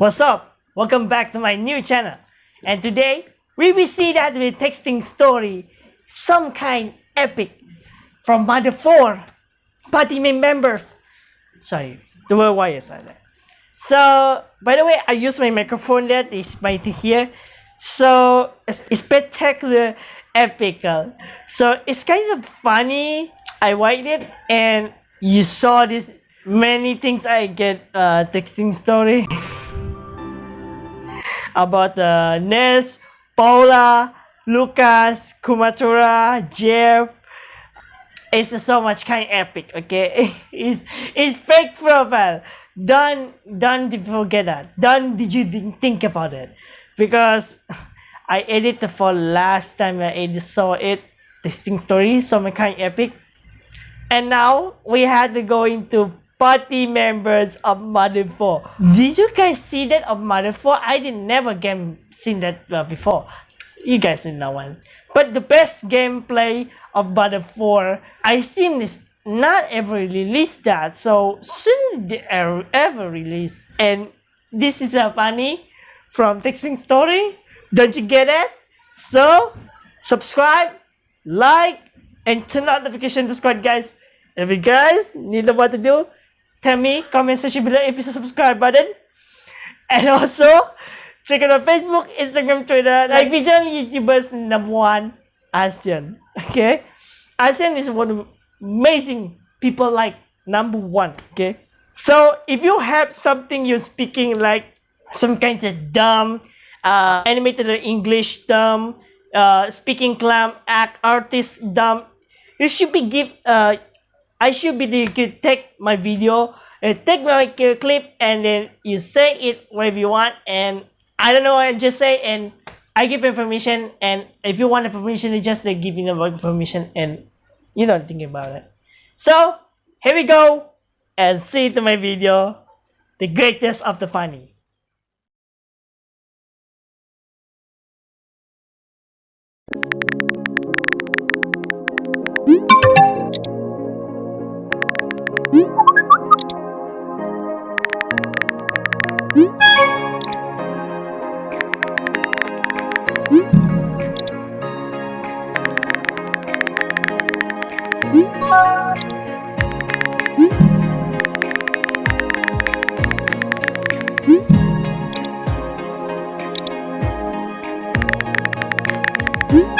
What's up? Welcome back to my new channel. And today, we will see that we're texting story, some kind epic from Mother 4 party members. Sorry, the word is like that. So, by the way, I use my microphone that is right here. So, it's spectacular, epical. So, it's kind of funny. I liked it and you saw this many things I get uh, texting story about uh, Ness, Paula, Lucas, Kumatora, Jeff. It's so much kind of epic, okay? it's, it's fake profile. Don't, don't forget that. Don't did you think about it. Because I edited for last time I saw it, texting story, so my kind of epic. And now we had to go into party members of Mother 4. Did you guys see that of Mother 4? I did never game seen that uh, before. You guys didn't know one. But the best gameplay of Mother 4, I seen this not ever released that. So soon they ever, ever release. And this is a funny from Texting Story. Don't you get it? So subscribe, like, and turn on notification to squad guys. If you guys need know what to do, tell me, comment section below if you subscribe button. And also, check out our Facebook, Instagram, Twitter, like Vision YouTubers number one, ASEAN. Okay? ASEAN is one of amazing people like number one. Okay? So, if you have something you're speaking like some kind of dumb, uh, animated English dumb, uh, speaking clam, act artist dumb, you should be give uh, I should be the could take my video and take my clip and then you say it whatever you want and I don't know I just say and I give information and if you want the permission you just uh, like giving the permission and you don't think about it. So here we go and see to my video the greatest of the funny. Hmm?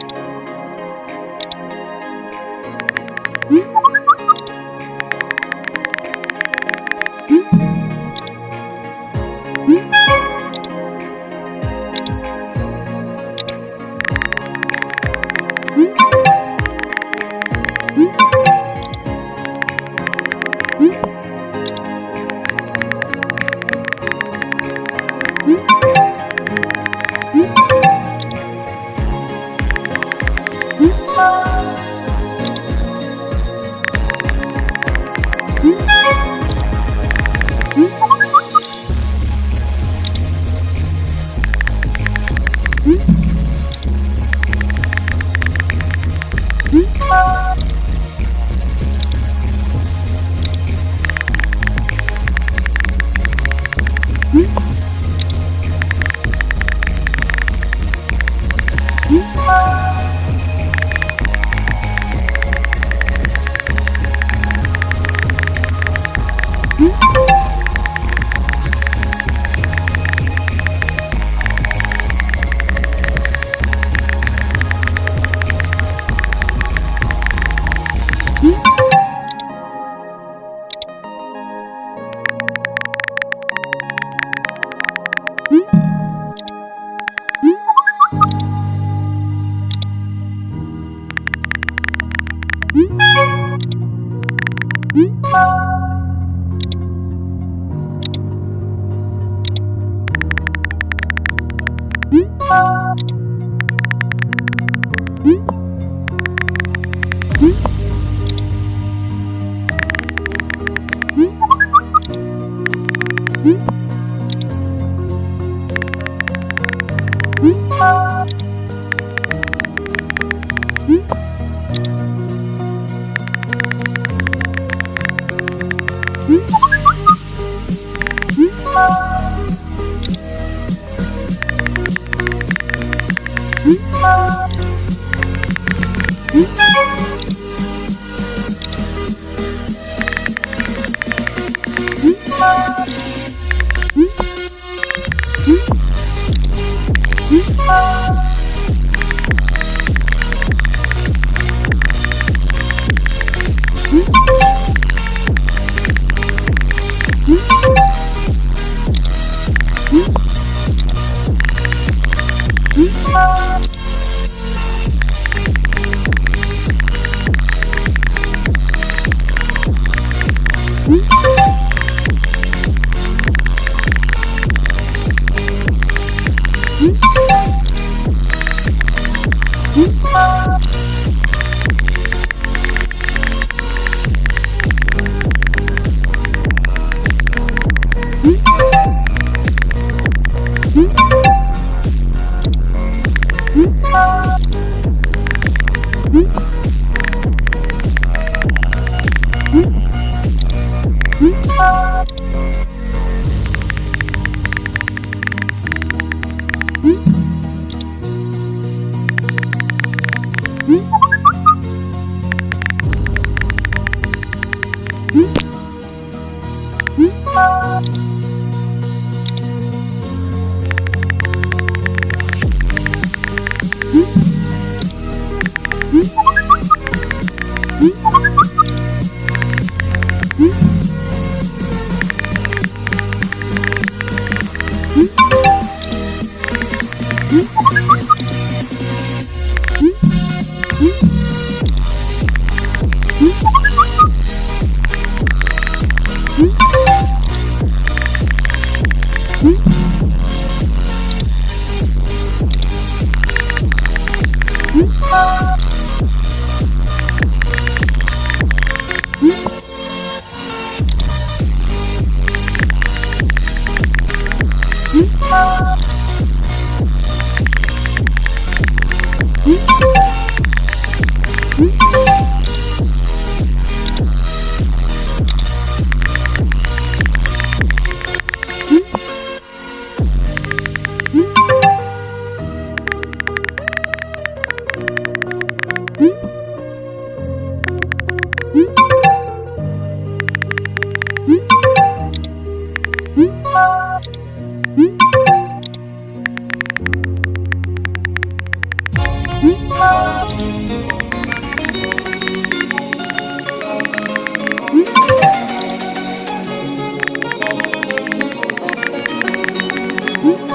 you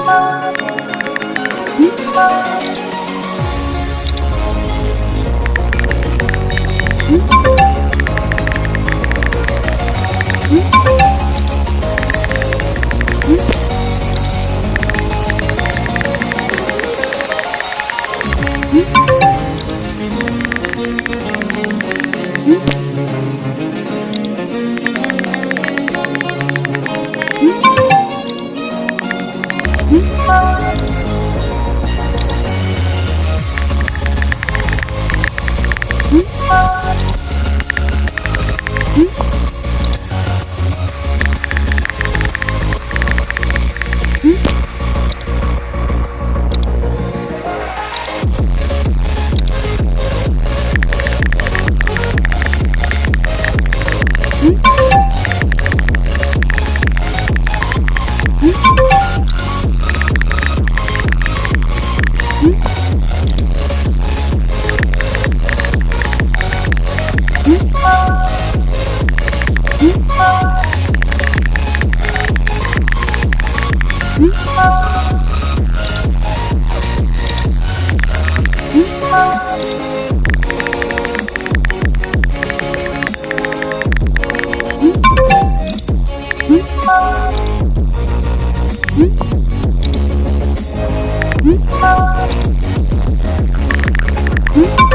Thank you. Hmm?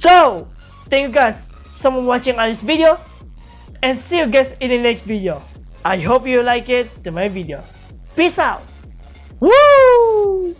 So, thank you guys so much watching on this video and see you guys in the next video. I hope you like it to my video. Peace out. Woo!